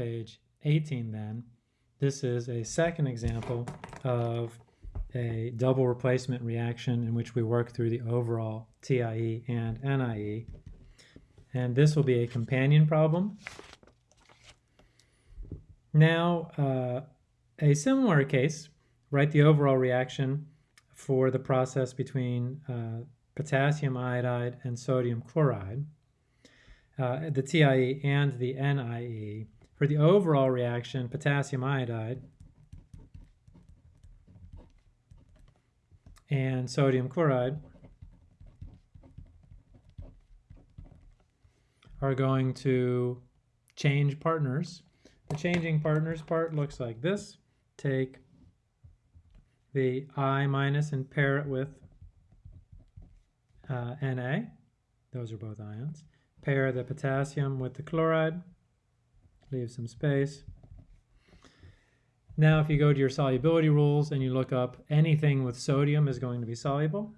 page 18 then, this is a second example of a double replacement reaction in which we work through the overall TIE and NIE. And this will be a companion problem. Now, uh, a similar case, write the overall reaction for the process between uh, potassium iodide and sodium chloride, uh, the TIE and the NIE. For the overall reaction, potassium iodide and sodium chloride are going to change partners. The changing partners part looks like this. Take the I minus and pair it with uh, Na. Those are both ions. Pair the potassium with the chloride leave some space. Now, if you go to your solubility rules and you look up anything with sodium is going to be soluble.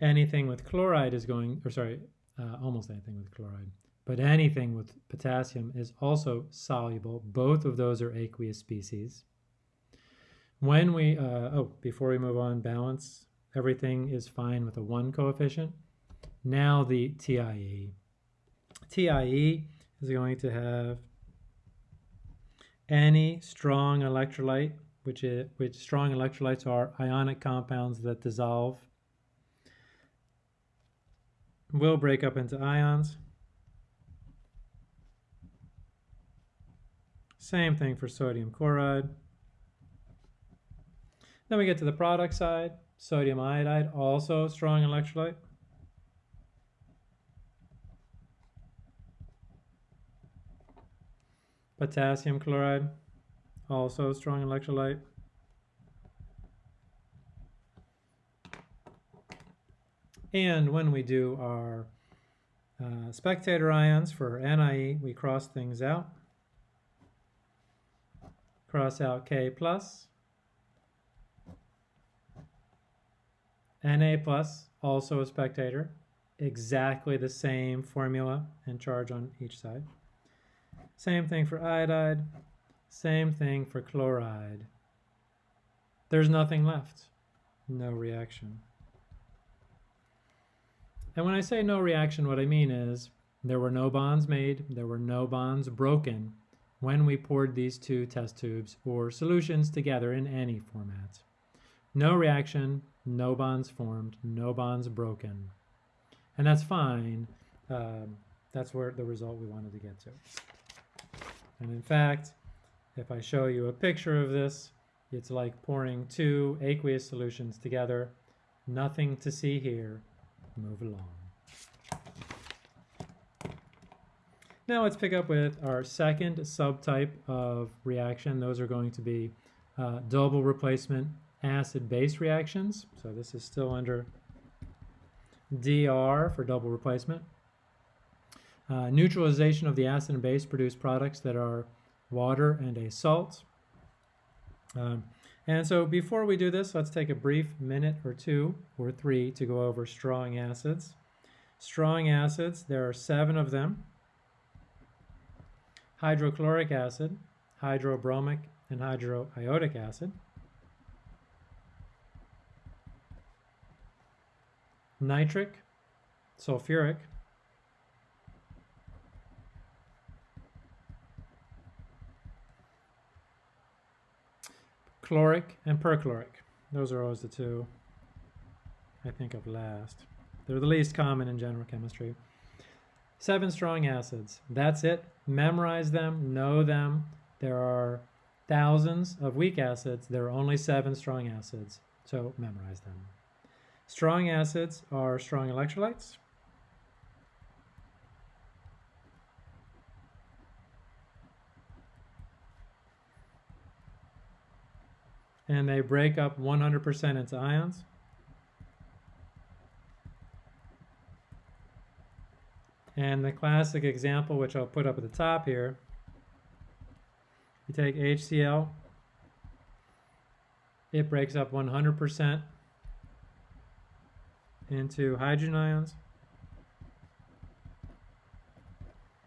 Anything with chloride is going, or sorry, uh, almost anything with chloride, but anything with potassium is also soluble. Both of those are aqueous species. When we, uh, oh, before we move on, balance, everything is fine with a one coefficient. Now the TIE. TIE is going to have any strong electrolyte, which, is, which strong electrolytes are ionic compounds that dissolve, will break up into ions. Same thing for sodium chloride. Then we get to the product side, sodium iodide, also strong electrolyte. Potassium chloride, also strong electrolyte. And when we do our uh, spectator ions for NIE, we cross things out. Cross out K plus. Na plus, also a spectator. Exactly the same formula and charge on each side. Same thing for iodide. Same thing for chloride. There's nothing left. No reaction. And when I say no reaction, what I mean is there were no bonds made, there were no bonds broken when we poured these two test tubes or solutions together in any format. No reaction, no bonds formed, no bonds broken. And that's fine. Um, that's where the result we wanted to get to. And in fact, if I show you a picture of this, it's like pouring two aqueous solutions together. Nothing to see here. Move along. Now let's pick up with our second subtype of reaction. Those are going to be uh, double replacement acid-base reactions. So this is still under DR for double replacement. Uh, neutralization of the acid and base produce products that are water and a salt. Um, and so before we do this, let's take a brief minute or two or three to go over strong acids. Strong acids, there are seven of them. Hydrochloric acid, hydrobromic, and hydroiodic acid. Nitric, sulfuric, chloric and perchloric. Those are always the two I think of last. They're the least common in general chemistry. Seven strong acids. That's it. Memorize them, know them. There are thousands of weak acids. There are only seven strong acids, so memorize them. Strong acids are strong electrolytes. And they break up 100% into ions. And the classic example, which I'll put up at the top here, you take HCl, it breaks up 100% into hydrogen ions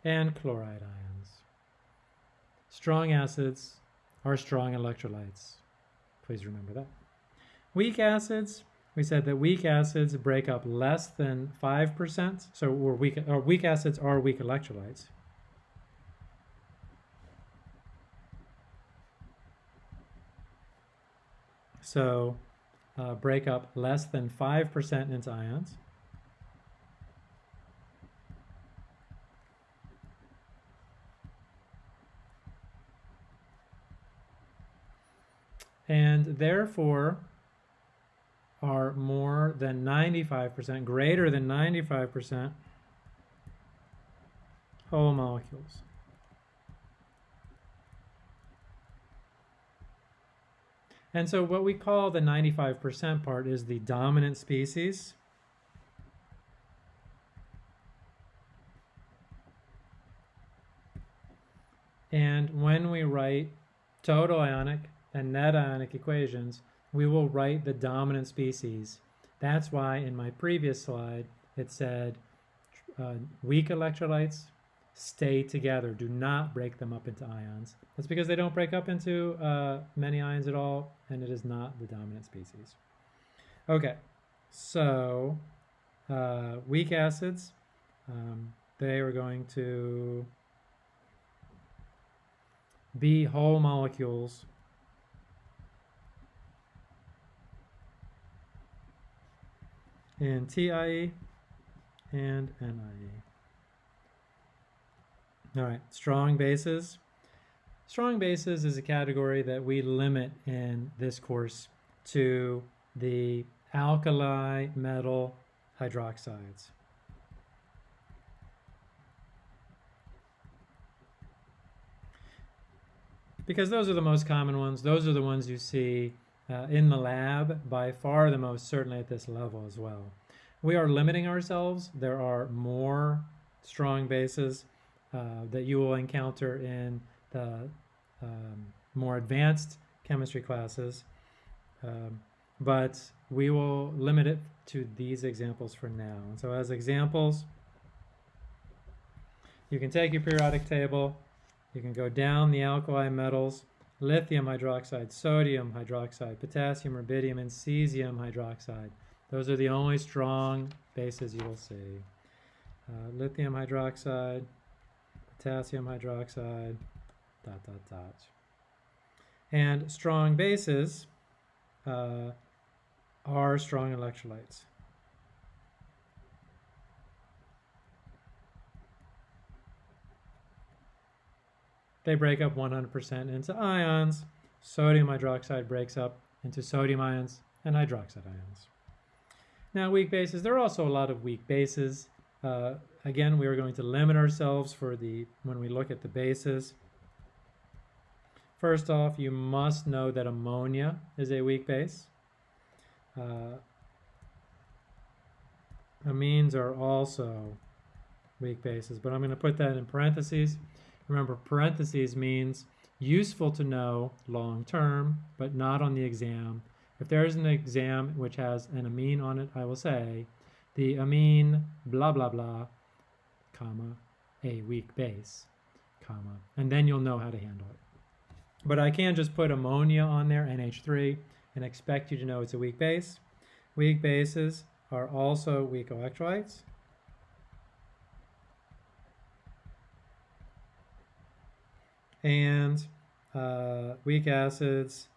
and chloride ions. Strong acids are strong electrolytes. Please remember that. Weak acids, we said that weak acids break up less than 5%, so we're weak, or weak acids are weak electrolytes. So uh, break up less than 5% into ions. And therefore are more than 95%, greater than 95% whole molecules. And so what we call the 95% part is the dominant species. And when we write total ionic and net ionic equations, we will write the dominant species. That's why in my previous slide it said uh, weak electrolytes stay together. Do not break them up into ions. That's because they don't break up into uh, many ions at all, and it is not the dominant species. Okay, so uh, weak acids, um, they are going to be whole molecules in TIE and NIE. All right, strong bases. Strong bases is a category that we limit in this course to the alkali metal hydroxides. Because those are the most common ones. Those are the ones you see uh, in the lab, by far the most, certainly at this level as well. We are limiting ourselves. There are more strong bases uh, that you will encounter in the um, more advanced chemistry classes. Um, but we will limit it to these examples for now. And so as examples, you can take your periodic table, you can go down the alkali metals, lithium hydroxide, sodium hydroxide, potassium rubidium, and cesium hydroxide. Those are the only strong bases you will see. Uh, lithium hydroxide, potassium hydroxide, dot, dot, dot. And strong bases uh, are strong electrolytes. They break up 100% into ions. Sodium hydroxide breaks up into sodium ions and hydroxide ions. Now weak bases, there are also a lot of weak bases. Uh, again, we are going to limit ourselves for the when we look at the bases. First off, you must know that ammonia is a weak base. Uh, amines are also weak bases, but I'm going to put that in parentheses. Remember, parentheses means useful to know long term, but not on the exam. If there is an exam which has an amine on it, I will say the amine blah blah blah, comma, a weak base, comma, and then you'll know how to handle it. But I can just put ammonia on there, NH3, and expect you to know it's a weak base. Weak bases are also weak electrolytes. And uh, weak acids,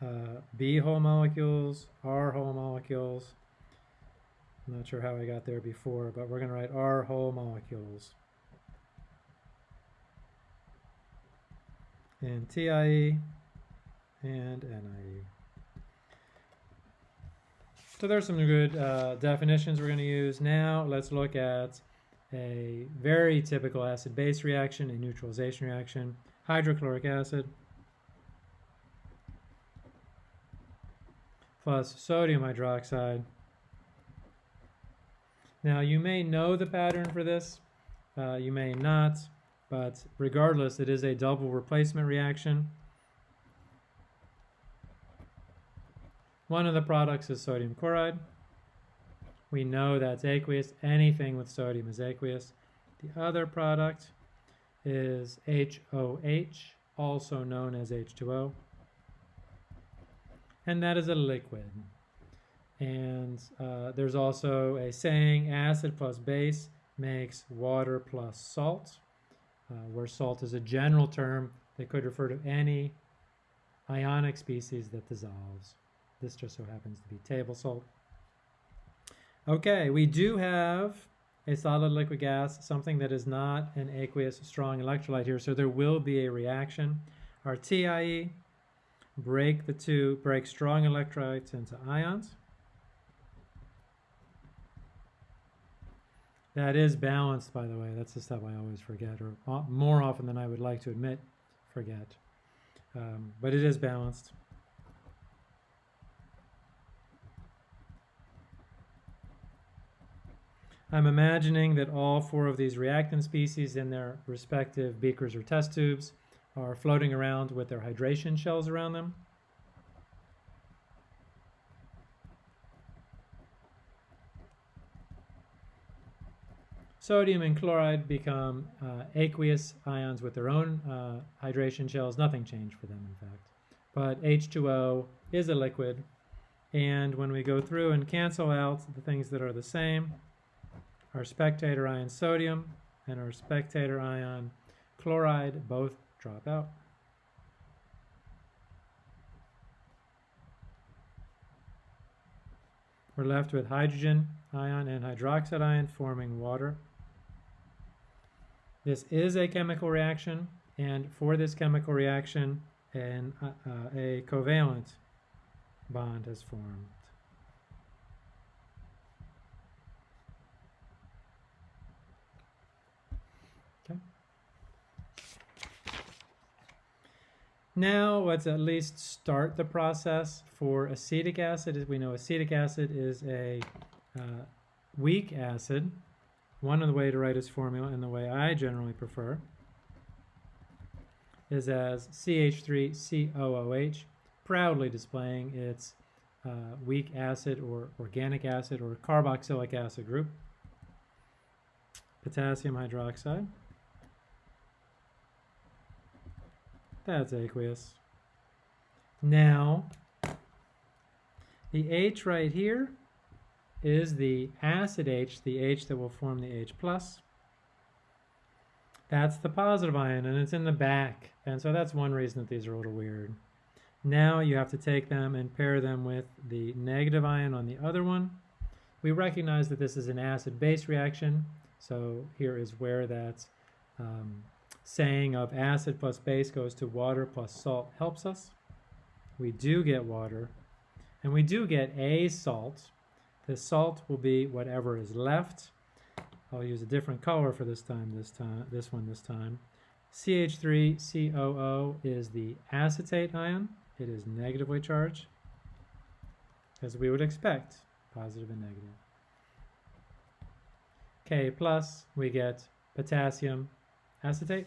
uh, B whole molecules, R whole molecules, I'm not sure how I got there before, but we're going to write R whole molecules. And TIE and NIE. So there's some good uh, definitions we're going to use. Now let's look at a very typical acid-base reaction, a neutralization reaction, hydrochloric acid plus sodium hydroxide now you may know the pattern for this, uh, you may not, but regardless it is a double replacement reaction. One of the products is sodium chloride. We know that's aqueous. Anything with sodium is aqueous. The other product is HOH, also known as H2O. And that is a liquid. And uh, there's also a saying, acid plus base makes water plus salt, uh, where salt is a general term that could refer to any ionic species that dissolves. This just so happens to be table salt. Okay, we do have a solid liquid gas, something that is not an aqueous strong electrolyte here, so there will be a reaction. Our TIE break the two, break strong electrolytes into ions. That is balanced, by the way. That's the stuff I always forget, or more often than I would like to admit, forget. Um, but it is balanced. I'm imagining that all four of these reactant species in their respective beakers or test tubes are floating around with their hydration shells around them. Sodium and chloride become uh, aqueous ions with their own uh, hydration shells. Nothing changed for them, in fact. But H2O is a liquid. And when we go through and cancel out the things that are the same, our spectator ion sodium and our spectator ion chloride both drop out. We're left with hydrogen ion and hydroxide ion forming water. This is a chemical reaction, and for this chemical reaction, an, uh, a covalent bond has formed. Now let's at least start the process for acetic acid. As we know, acetic acid is a uh, weak acid. One of the way to write its formula, and the way I generally prefer, is as CH3COOH, proudly displaying its uh, weak acid or organic acid or carboxylic acid group. Potassium hydroxide. That's aqueous. Now, the H right here is the acid H, the H that will form the H+. plus. That's the positive ion, and it's in the back. And so that's one reason that these are a little weird. Now you have to take them and pair them with the negative ion on the other one. We recognize that this is an acid-base reaction, so here is where that um, saying of acid plus base goes to water plus salt helps us. We do get water, and we do get a salt. The salt will be whatever is left. I'll use a different color for this time, this time, this one this time. CH3COO is the acetate ion. It is negatively charged, as we would expect, positive and negative. K plus, we get potassium acetate.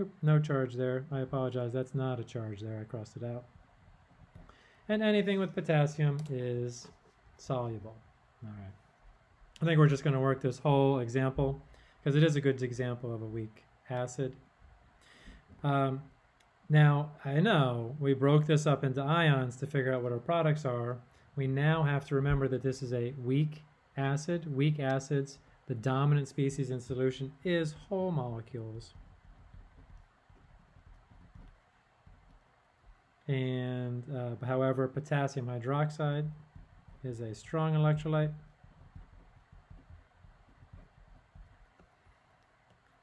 Oop, no charge there. I apologize. That's not a charge there. I crossed it out. And anything with potassium is soluble. All right. I think we're just going to work this whole example because it is a good example of a weak acid. Um, now, I know we broke this up into ions to figure out what our products are. We now have to remember that this is a weak acid. Weak acids, the dominant species in solution is whole molecules. And uh, however, potassium hydroxide is a strong electrolyte.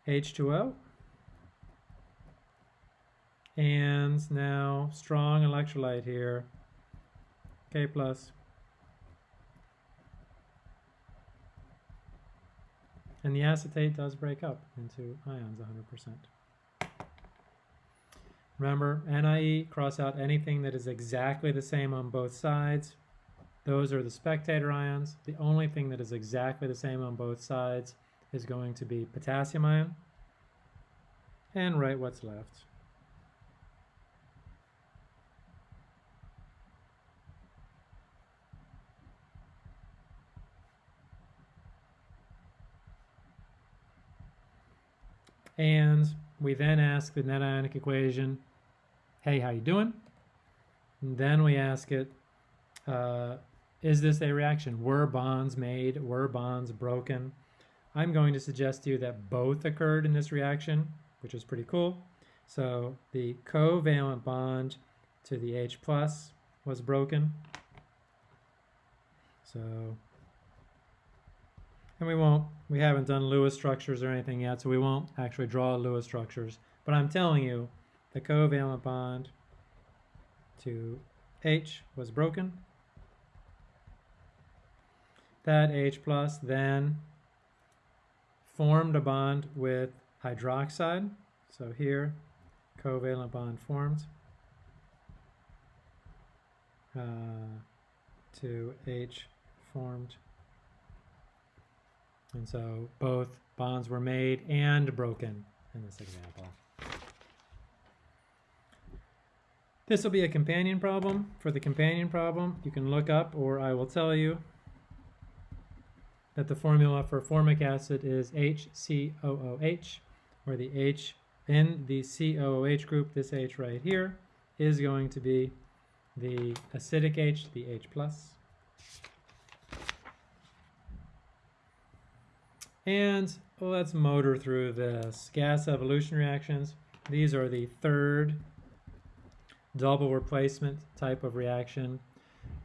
H2O. And now strong electrolyte here, K plus. And the acetate does break up into ions 100%. Remember, NIE, cross out anything that is exactly the same on both sides. Those are the spectator ions. The only thing that is exactly the same on both sides is going to be potassium ion. And write what's left. And we then ask the net ionic equation, hey, how you doing? And then we ask it, uh, is this a reaction? Were bonds made? Were bonds broken? I'm going to suggest to you that both occurred in this reaction, which is pretty cool. So the covalent bond to the H plus was broken. So, and we won't, we haven't done Lewis structures or anything yet, so we won't actually draw Lewis structures. But I'm telling you, the covalent bond to H was broken. That H plus then formed a bond with hydroxide. So here, covalent bond formed uh, to H formed. And so both bonds were made and broken in this example. This will be a companion problem. For the companion problem, you can look up, or I will tell you, that the formula for formic acid is HCOOH, where the H in the COOH group, this H right here, is going to be the acidic H, the H+. plus. And let's motor through this. Gas evolution reactions. These are the third double replacement type of reaction.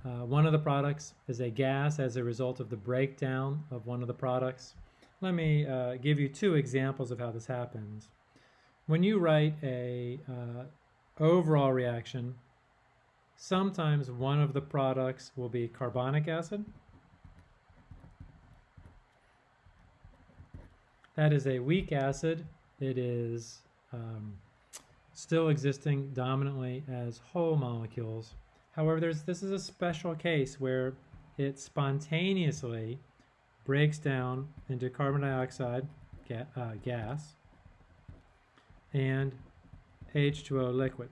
Uh, one of the products is a gas as a result of the breakdown of one of the products. Let me uh, give you two examples of how this happens. When you write a uh, overall reaction, sometimes one of the products will be carbonic acid. That is a weak acid. It is um, still existing dominantly as whole molecules. However, there's, this is a special case where it spontaneously breaks down into carbon dioxide ga uh, gas and H2O liquid.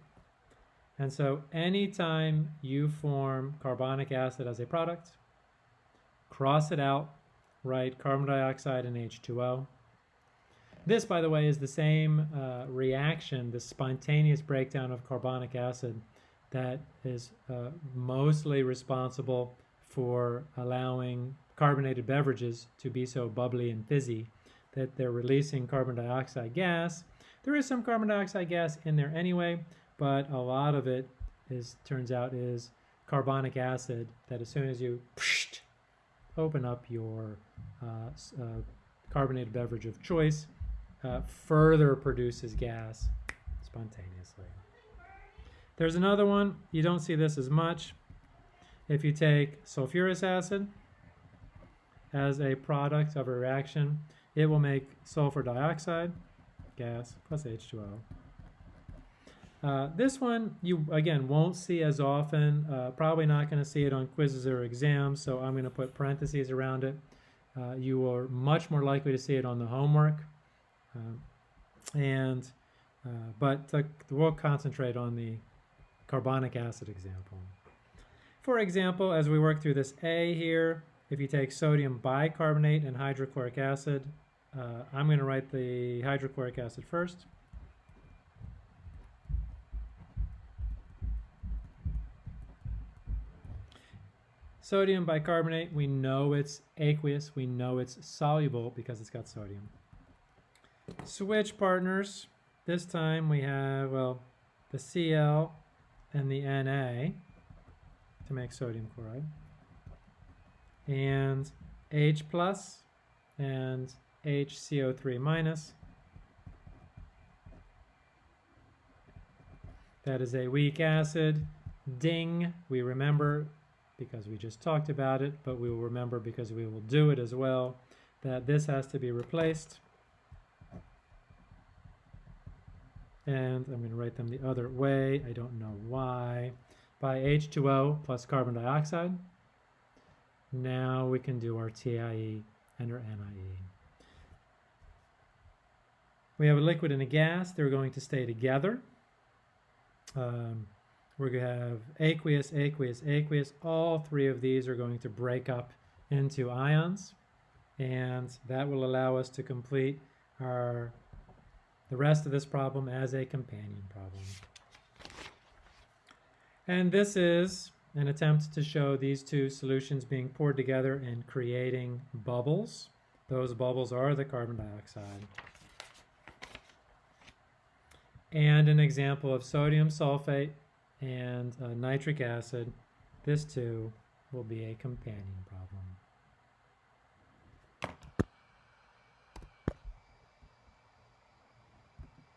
And so anytime you form carbonic acid as a product, cross it out, write carbon dioxide and H2O, this, by the way, is the same uh, reaction, the spontaneous breakdown of carbonic acid that is uh, mostly responsible for allowing carbonated beverages to be so bubbly and fizzy that they're releasing carbon dioxide gas. There is some carbon dioxide gas in there anyway, but a lot of it is turns out is carbonic acid that as soon as you open up your uh, uh, carbonated beverage of choice, uh, further produces gas spontaneously. There's another one, you don't see this as much. If you take sulfurous acid as a product of a reaction, it will make sulfur dioxide, gas, plus H2O. Uh, this one you again won't see as often, uh, probably not going to see it on quizzes or exams, so I'm going to put parentheses around it. Uh, you are much more likely to see it on the homework. Uh, and uh, but we'll concentrate on the carbonic acid example. For example, as we work through this A here, if you take sodium bicarbonate and hydrochloric acid, uh, I'm going to write the hydrochloric acid first. Sodium bicarbonate, we know it's aqueous, we know it's soluble because it's got sodium. Switch partners. This time we have, well, the Cl and the Na to make sodium chloride. And H plus and HCO3 minus. That is a weak acid. Ding, we remember because we just talked about it, but we will remember because we will do it as well, that this has to be replaced. And I'm going to write them the other way. I don't know why. By H2O plus carbon dioxide. Now we can do our TIE and our NIE. We have a liquid and a gas. They're going to stay together. Um, we're going to have aqueous, aqueous, aqueous. All three of these are going to break up into ions. And that will allow us to complete our the rest of this problem as a companion problem. And this is an attempt to show these two solutions being poured together and creating bubbles. Those bubbles are the carbon dioxide. And an example of sodium sulfate and uh, nitric acid. This too will be a companion problem.